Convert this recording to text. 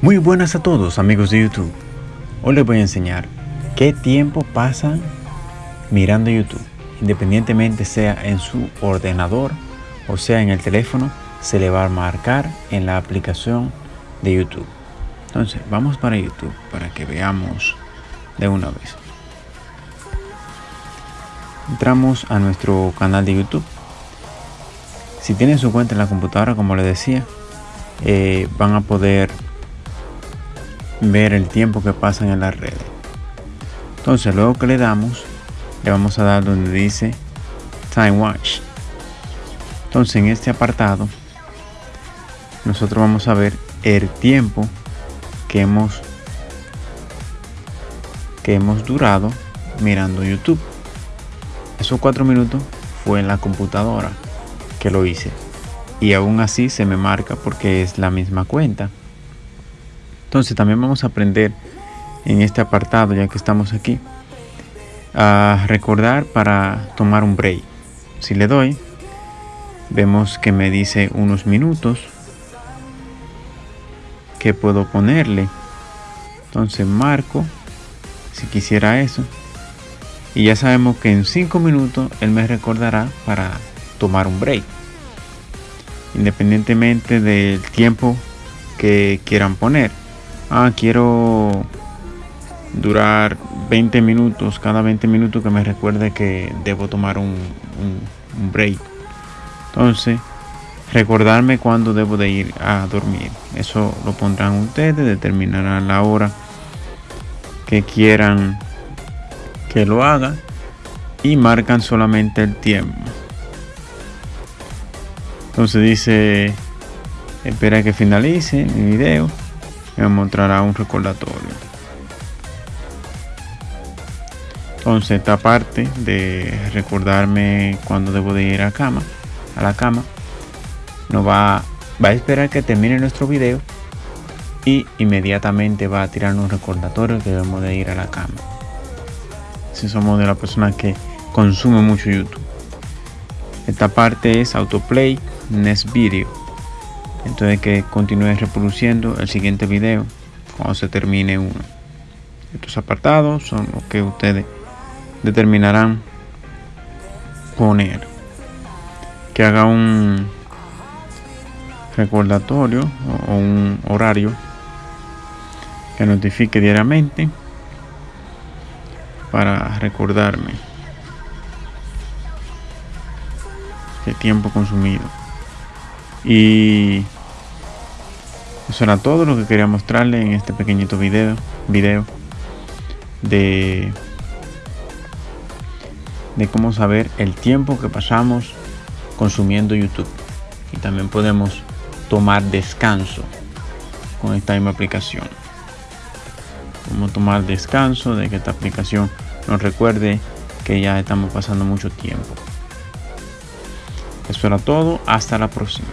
Muy buenas a todos amigos de YouTube. Hoy les voy a enseñar qué tiempo pasan mirando YouTube. Independientemente sea en su ordenador o sea en el teléfono, se le va a marcar en la aplicación de YouTube. Entonces vamos para YouTube para que veamos de una vez. Entramos a nuestro canal de YouTube. Si tienen su cuenta en la computadora, como les decía, eh, van a poder ver el tiempo que pasan en las redes. Entonces, luego que le damos, le vamos a dar donde dice Time Watch. Entonces, en este apartado, nosotros vamos a ver el tiempo que hemos que hemos durado mirando YouTube. Esos cuatro minutos fue en la computadora que lo hice y aún así se me marca porque es la misma cuenta. Entonces también vamos a aprender en este apartado, ya que estamos aquí, a recordar para tomar un break. Si le doy, vemos que me dice unos minutos que puedo ponerle. Entonces marco si quisiera eso. Y ya sabemos que en 5 minutos él me recordará para tomar un break independientemente del tiempo que quieran poner. Ah, quiero durar 20 minutos, cada 20 minutos que me recuerde que debo tomar un, break. Entonces, recordarme cuándo debo de ir a dormir. Eso lo pondrán ustedes, determinarán la hora que quieran que lo haga y marcan solamente el tiempo. Entonces dice, espera que finalice mi video. Me mostrará un recordatorio. Entonces esta parte de recordarme cuando debo de ir a cama, a la cama, nos va, va a esperar que termine nuestro video y inmediatamente va a tirar un recordatorio que debemos de ir a la cama. Si somos de la persona que consume mucho YouTube. Esta parte es autoplay next video. Entonces que continúe reproduciendo el siguiente video cuando se termine uno. Estos apartados son los que ustedes determinarán poner. Que haga un recordatorio o un horario que notifique diariamente para recordarme el tiempo consumido y eso era todo lo que quería mostrarle en este pequeñito video, video de, de cómo saber el tiempo que pasamos consumiendo YouTube. Y también podemos tomar descanso con esta misma aplicación. Cómo tomar descanso de que esta aplicación nos recuerde que ya estamos pasando mucho tiempo. Eso era todo. Hasta la próxima.